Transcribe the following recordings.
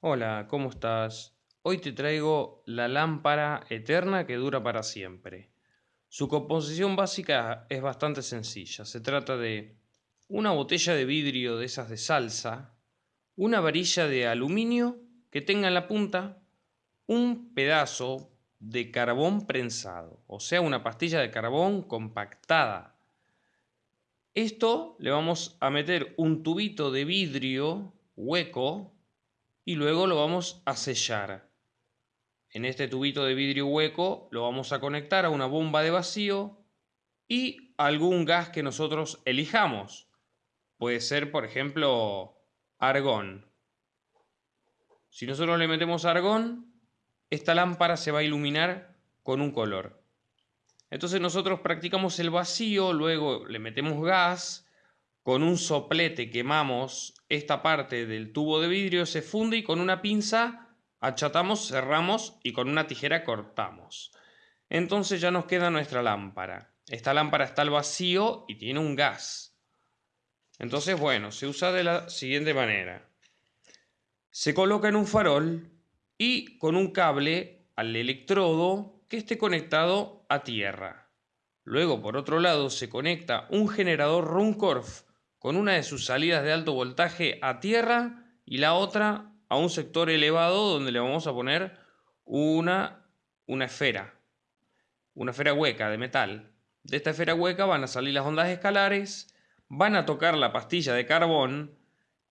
Hola, ¿cómo estás? Hoy te traigo la lámpara eterna que dura para siempre. Su composición básica es bastante sencilla. Se trata de una botella de vidrio de esas de salsa, una varilla de aluminio que tenga en la punta un pedazo de carbón prensado, o sea, una pastilla de carbón compactada. Esto le vamos a meter un tubito de vidrio hueco y luego lo vamos a sellar. En este tubito de vidrio hueco lo vamos a conectar a una bomba de vacío y algún gas que nosotros elijamos. Puede ser, por ejemplo, argón. Si nosotros le metemos argón, esta lámpara se va a iluminar con un color. Entonces nosotros practicamos el vacío, luego le metemos gas, con un soplete quemamos esta parte del tubo de vidrio, se funde y con una pinza achatamos, cerramos y con una tijera cortamos. Entonces ya nos queda nuestra lámpara. Esta lámpara está al vacío y tiene un gas. Entonces, bueno, se usa de la siguiente manera. Se coloca en un farol y con un cable al electrodo que esté conectado a tierra. Luego, por otro lado, se conecta un generador Runcorf con una de sus salidas de alto voltaje a tierra y la otra a un sector elevado donde le vamos a poner una, una esfera, una esfera hueca de metal. De esta esfera hueca van a salir las ondas escalares, van a tocar la pastilla de carbón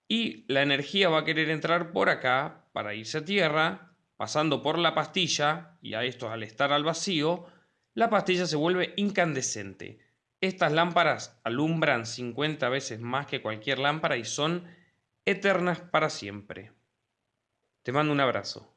y la energía va a querer entrar por acá para irse a tierra, pasando por la pastilla, y a esto al estar al vacío, la pastilla se vuelve incandescente. Estas lámparas alumbran 50 veces más que cualquier lámpara y son eternas para siempre. Te mando un abrazo.